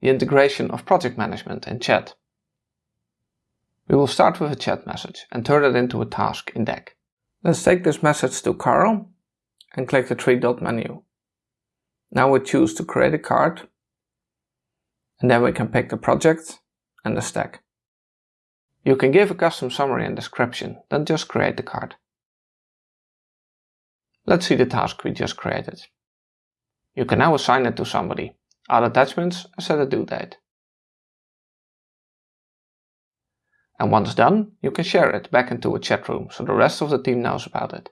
the integration of project management in chat. We will start with a chat message and turn it into a task in Deck. Let's take this message to Carl and click the three dot menu. Now we choose to create a card and then we can pick the project and the stack. You can give a custom summary and description, then just create the card. Let's see the task we just created. You can now assign it to somebody, add attachments and set a due date. And once done, you can share it back into a chat room so the rest of the team knows about it.